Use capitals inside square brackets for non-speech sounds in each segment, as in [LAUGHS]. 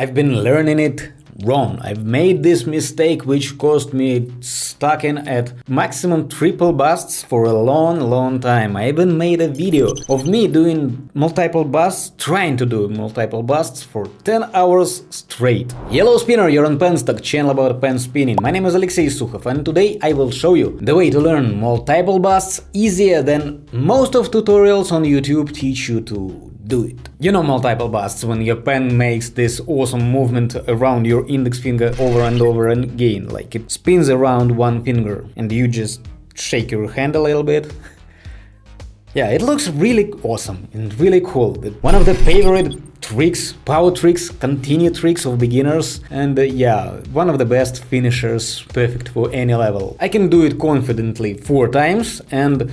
I've been learning it wrong. I've made this mistake which caused me stuck in at maximum triple busts for a long long time. I even made a video of me doing multiple busts, trying to do multiple busts for 10 hours straight. Yellow Spinner, you're on Penstock, channel about pen spinning. My name is Alexey Sukhov and today I will show you the way to learn multiple busts easier than most of tutorials on YouTube teach you to do it. You know multiple busts when your pen makes this awesome movement around your index finger over and over again, like it spins around one finger and you just shake your hand a little bit. [LAUGHS] yeah, it looks really awesome and really cool. One of the favorite tricks, power tricks, continue tricks of beginners and uh, yeah, one of the best finishers, perfect for any level. I can do it confidently four times and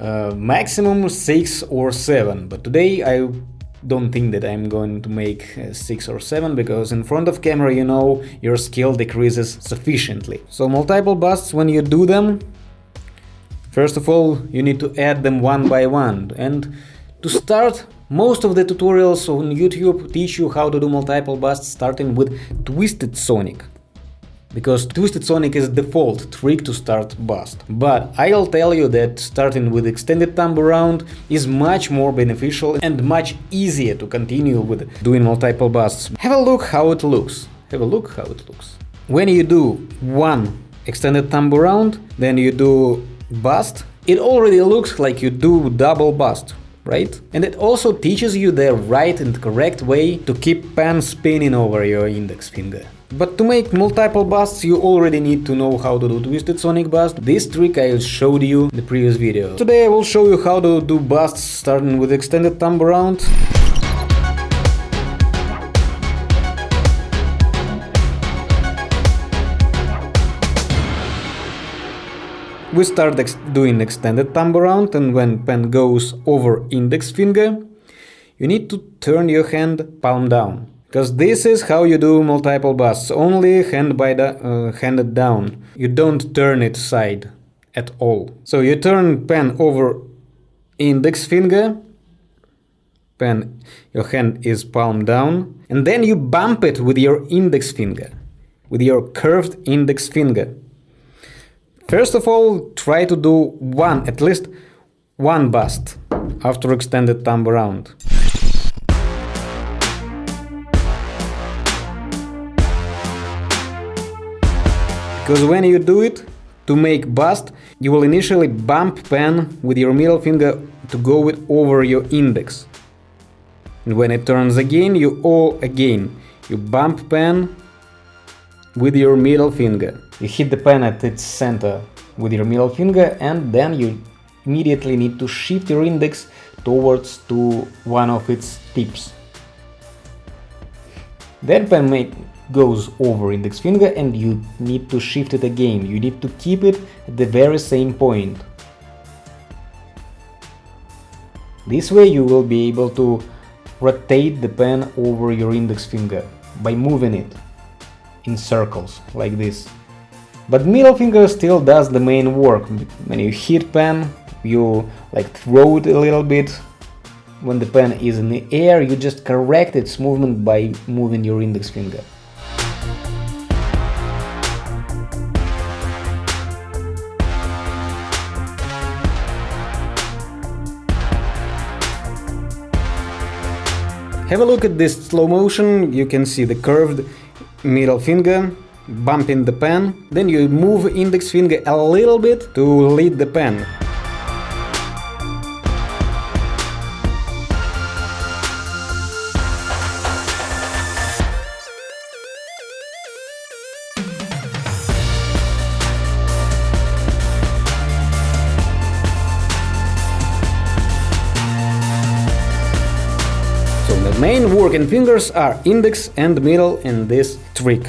uh, maximum 6 or 7, but today I don't think that I'm going to make uh, 6 or 7, because in front of camera, you know, your skill decreases sufficiently. So multiple busts, when you do them, first of all, you need to add them one by one, and to start, most of the tutorials on YouTube teach you how to do multiple busts starting with Twisted Sonic because Twisted Sonic is default trick to start bust. But I'll tell you that starting with extended thumb around is much more beneficial and much easier to continue with doing multiple busts. Have a look how it looks. Have a look how it looks. When you do one extended thumb around, then you do bust, it already looks like you do double bust right? And it also teaches you the right and correct way to keep pen spinning over your index finger. But to make multiple busts you already need to know how to do Twisted Sonic Bust, this trick I showed you in the previous video. Today I will show you how to do busts starting with extended thumb around. We start doing extended thumb around and when pen goes over index finger, you need to turn your hand palm down. Because this is how you do multiple busts, only hand by the, uh, handed down. You don't turn it side at all. So you turn pen over index finger, pen, your hand is palm down, and then you bump it with your index finger, with your curved index finger. First of all, try to do one, at least one bust after extended thumb around. Because when you do it, to make bust, you will initially bump pen with your middle finger to go it over your index. And when it turns again, you all again. You bump pen with your middle finger. You hit the pen at its center with your middle finger and then you immediately need to shift your index towards to one of its tips. Then pen may goes over index finger and you need to shift it again, you need to keep it at the very same point. This way you will be able to rotate the pen over your index finger by moving it in circles like this. But middle finger still does the main work. When you hit pen, you like throw it a little bit. When the pen is in the air, you just correct its movement by moving your index finger. Have a look at this slow motion, you can see the curved middle finger bumping the pen, then you move index finger a little bit to lead the pen. Main working fingers are index and middle in this trick.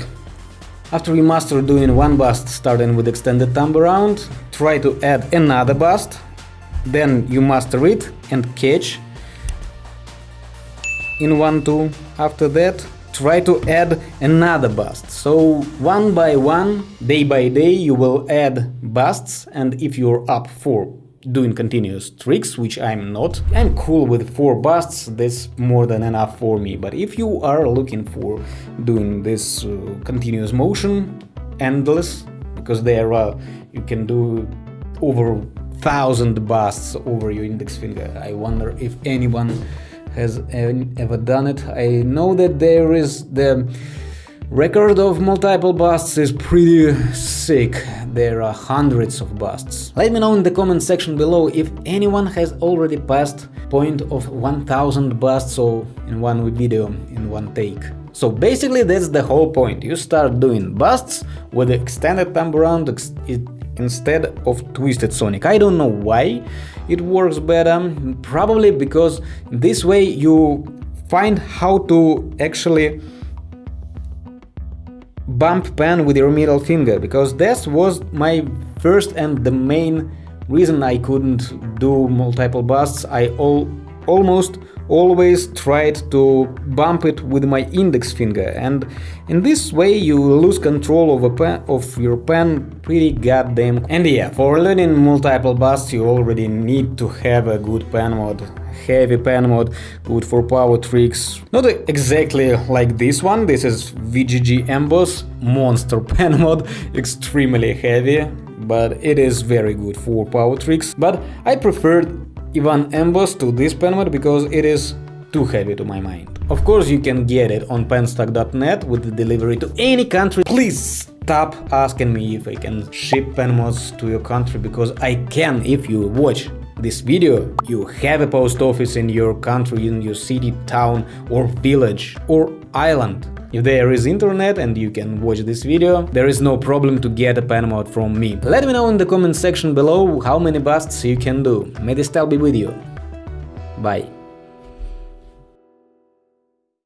After you master doing one bust starting with extended thumb around, try to add another bust, then you master it and catch in one two. After that, try to add another bust. So one by one, day by day, you will add busts and if you're up for doing continuous tricks, which I'm not. I'm cool with 4 busts, that's more than enough for me, but if you are looking for doing this uh, continuous motion, endless, because there are, you can do over thousand busts over your index finger. I wonder if anyone has ever done it. I know that there is the record of multiple busts is pretty sick. There are hundreds of busts. Let me know in the comment section below if anyone has already passed point of 1000 busts so in one video, in one take. So basically that's the whole point. You start doing busts with extended thumb around instead of twisted sonic. I don't know why it works better, probably because this way you find how to actually bump pen with your middle finger, because that was my first and the main reason I couldn't do multiple busts. I all, almost always tried to bump it with my index finger. And in this way you lose control of, pen, of your pen pretty goddamn and yeah for learning multiple busts you already need to have a good pen mod. Heavy pen mod good for power tricks. Not exactly like this one. This is VGG Emboss monster [LAUGHS] pen mod. Extremely heavy but it is very good for power tricks. But I preferred Ivan Emboss to this pen because it is too heavy to my mind. Of course you can get it on penstock.net with the delivery to any country. Please stop asking me if I can ship pen mods to your country because I can if you watch this video. You have a post office in your country, in your city, town or village or island. If there is internet and you can watch this video, there is no problem to get a pen mod from me. Let me know in the comment section below how many busts you can do. May the style be with you. Bye.